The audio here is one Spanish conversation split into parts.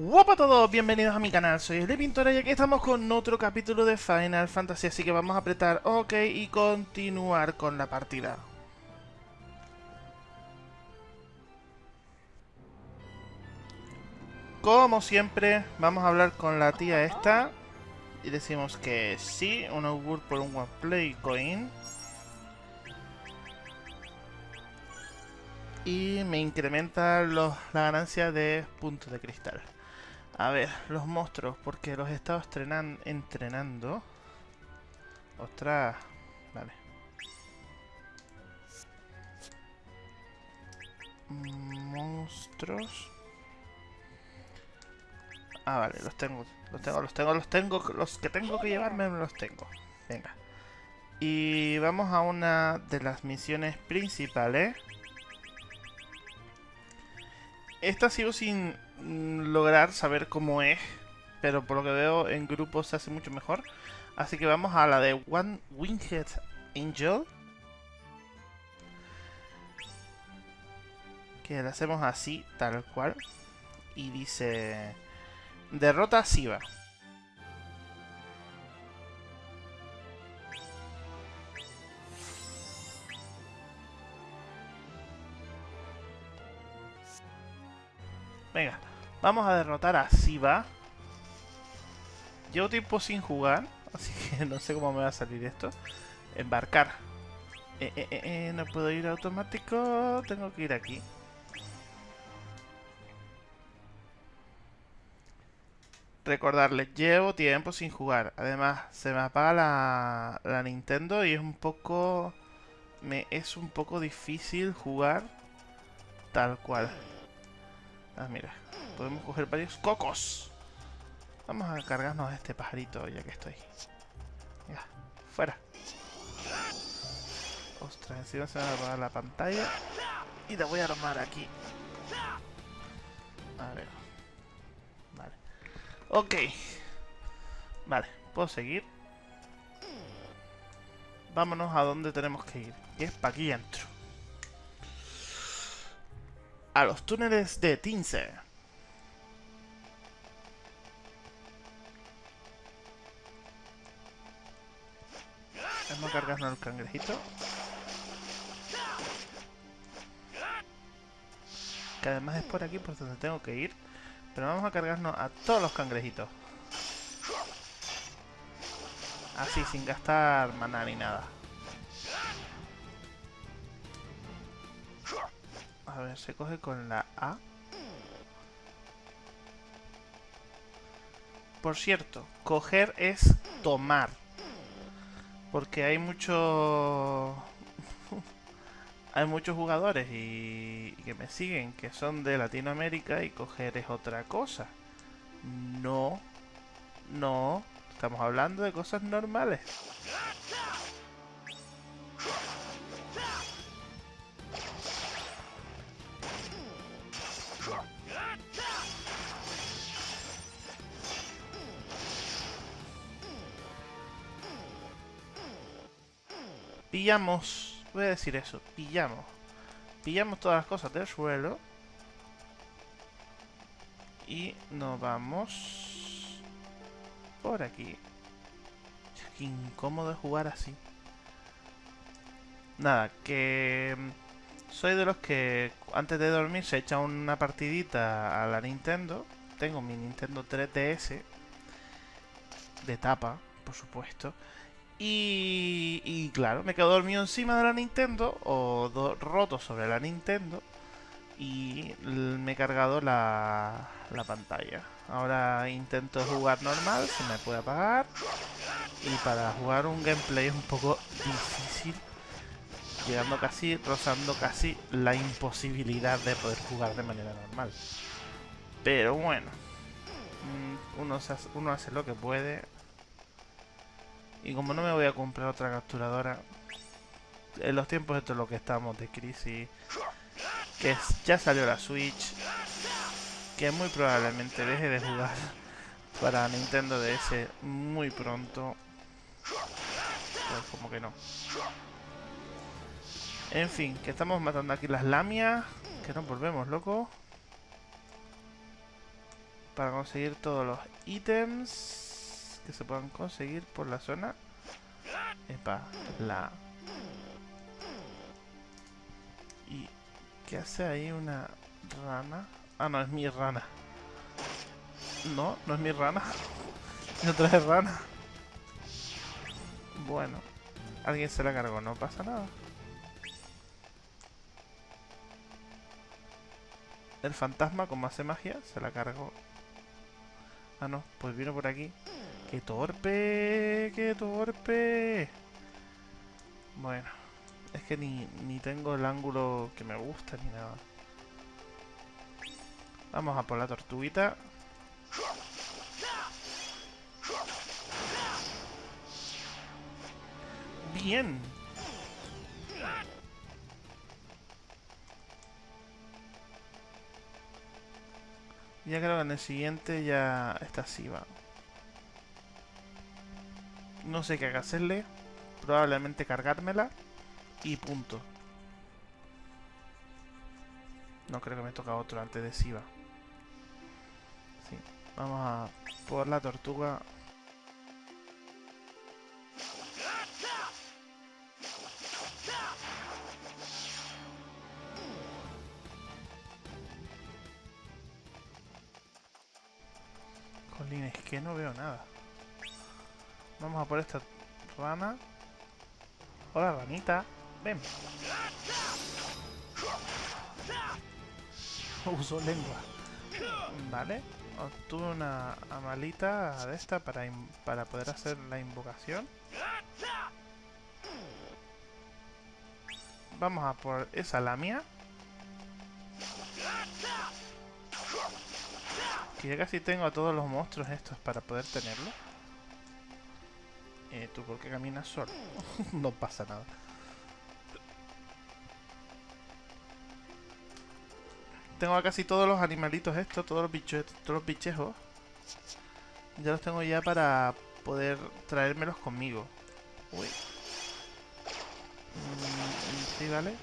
Hola a todos, bienvenidos a mi canal, soy el Pintora y aquí estamos con otro capítulo de Final Fantasy, así que vamos a apretar OK y continuar con la partida. Como siempre, vamos a hablar con la tía esta y decimos que sí, un augur por un One Play Coin. Y me incrementa los, la ganancia de puntos de cristal. A ver, los monstruos, porque los he estado entrenando. Ostras, vale. Monstruos. Ah, vale, los tengo, los tengo, los tengo, los tengo, los que tengo que llevarme los tengo. Venga. Y vamos a una de las misiones principales. Esta sigo sin mm, lograr saber cómo es, pero por lo que veo en grupo se hace mucho mejor. Así que vamos a la de One Winged Angel. Que la hacemos así, tal cual. Y dice... Derrota a Siva. Venga, vamos a derrotar a Siva. Llevo tiempo sin jugar, así que no sé cómo me va a salir esto. Embarcar. Eh, eh, eh, eh, no puedo ir automático, tengo que ir aquí. Recordarles, llevo tiempo sin jugar. Además, se me apaga la, la Nintendo y es un poco... Me es un poco difícil jugar tal cual. Ah, mira. Podemos coger varios cocos. Vamos a cargarnos a este pajarito ya que estoy. Ya, fuera. Ostras, encima se me va a apagar la pantalla. Y la voy a armar aquí. A ver. Vale. Ok. Vale, puedo seguir. Vámonos a donde tenemos que ir. Y es para aquí entro a los túneles de Tinse. Vamos a cargarnos el cangrejito. Que además es por aquí por donde tengo que ir. Pero vamos a cargarnos a todos los cangrejitos. Así, sin gastar maná ni nada. A ver, se coge con la A. Por cierto, coger es tomar. Porque hay muchos... hay muchos jugadores y... que me siguen que son de Latinoamérica y coger es otra cosa. No. No. Estamos hablando de cosas normales. Pillamos, voy a decir eso, pillamos, pillamos todas las cosas del suelo y nos vamos por aquí. Qué incómodo jugar así. Nada, que mm, soy de los que antes de dormir se echa una partidita a la Nintendo. Tengo mi Nintendo 3DS de tapa, por supuesto. Y, claro, me quedo dormido encima de la Nintendo o roto sobre la Nintendo y me he cargado la, la pantalla. Ahora intento jugar normal, se me puede apagar y para jugar un gameplay es un poco difícil, llegando casi, rozando casi la imposibilidad de poder jugar de manera normal. Pero bueno, mm, uno, uno hace lo que puede, y como no me voy a comprar otra capturadora, en los tiempos esto es lo que estamos de crisis, que ya salió la Switch, que muy probablemente deje de jugar para Nintendo DS muy pronto. Pues como que no. En fin, que estamos matando aquí las lamias, que nos volvemos locos. para conseguir todos los ítems que se puedan conseguir por la zona. Epa, la... ¿Y qué hace ahí una rana? Ah, no, es mi rana. No, no es mi rana. No trae rana. Bueno, alguien se la cargó, no pasa nada. El fantasma, como hace magia, se la cargó. Ah, no, pues vino por aquí. ¡Qué torpe! ¡Qué torpe! Bueno, es que ni, ni tengo el ángulo que me gusta ni nada. Vamos a por la tortuguita. Bien. Ya creo que en el siguiente ya está así, va. No sé qué hacerle. Probablemente cargármela. Y punto. No creo que me toca otro antes de Siva. Sí. Vamos a por la tortuga. Jolín, es que no veo nada. Vamos a por esta rana. Hola, ranita. Ven. Uso lengua. Vale. Obtuve una amalita de esta para, para poder hacer la invocación. Vamos a por esa lamia. Que ya casi tengo a todos los monstruos estos para poder tenerlo. Eh, ¿Tú por qué caminas solo? no pasa nada. Tengo a casi todos los animalitos estos, todos los bichos, todos los bichejos. Ya los tengo ya para poder traérmelos conmigo. Uy. Mm, sí, vale.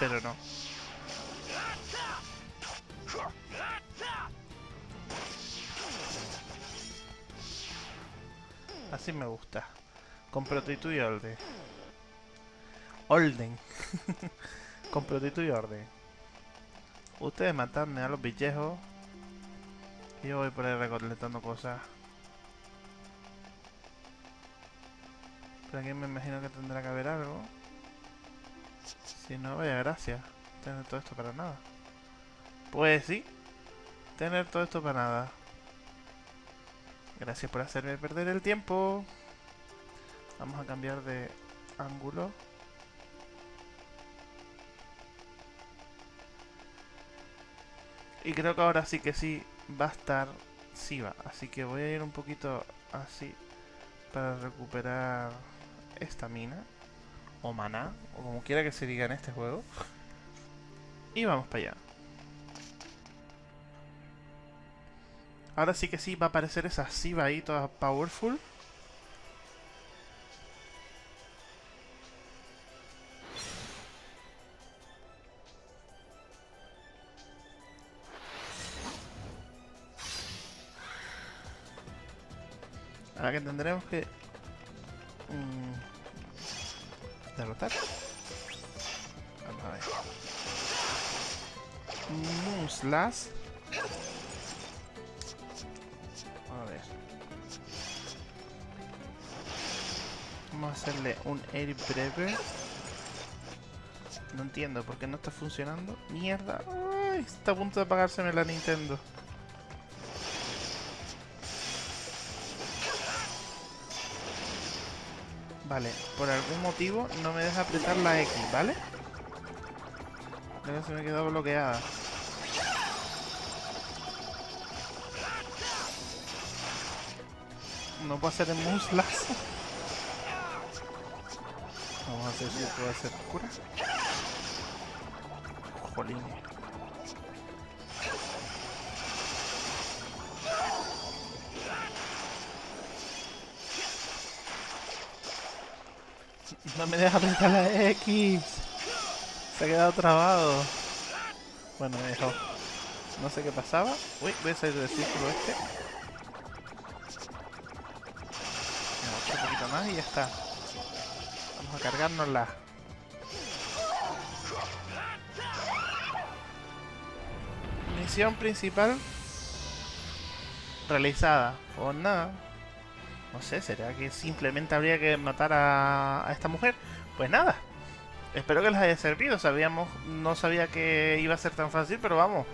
Pero no. Así me gusta. Con protito y orden. Orden. Con protito y orden. Ustedes matadme a los bichejos. Yo voy por ahí recolectando cosas. Pero aquí me imagino que tendrá que haber algo. Si no, vaya gracias. Tener todo esto para nada. Pues sí. Tener todo esto para nada. Gracias por hacerme perder el tiempo. Vamos a cambiar de ángulo. Y creo que ahora sí que sí va a estar Siva. Así que voy a ir un poquito así para recuperar esta mina. O maná, o como quiera que se diga en este juego. Y vamos para allá. Ahora sí que sí va a aparecer esa Siva ahí toda powerful. Ahora que tendremos que... Mm, derrotar. Vamos a ver. Vamos a hacerle un air breve. No entiendo por qué no está funcionando. ¡Mierda! Está a punto de apagárseme la Nintendo. Vale, por algún motivo no me deja apretar la X, ¿vale? Creo se me quedó bloqueada. No puedo hacer en muslas. Vamos a hacer si puedo hacer cura. Jolín. No me deja apretar la X. Se ha quedado trabado. Bueno, me. No sé qué pasaba. Uy, voy a salir del círculo este. Más y ya está. Vamos a cargárnosla. Misión principal realizada. Pues nada. No sé, ¿será que simplemente habría que matar a, a esta mujer? Pues nada. Espero que les haya servido. Sabíamos, no sabía que iba a ser tan fácil, pero vamos.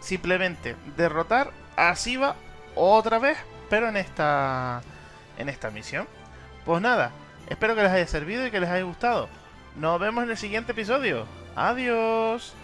Simplemente derrotar a Siva otra vez, pero en esta en esta misión. Pues nada, espero que les haya servido y que les haya gustado. Nos vemos en el siguiente episodio. Adiós.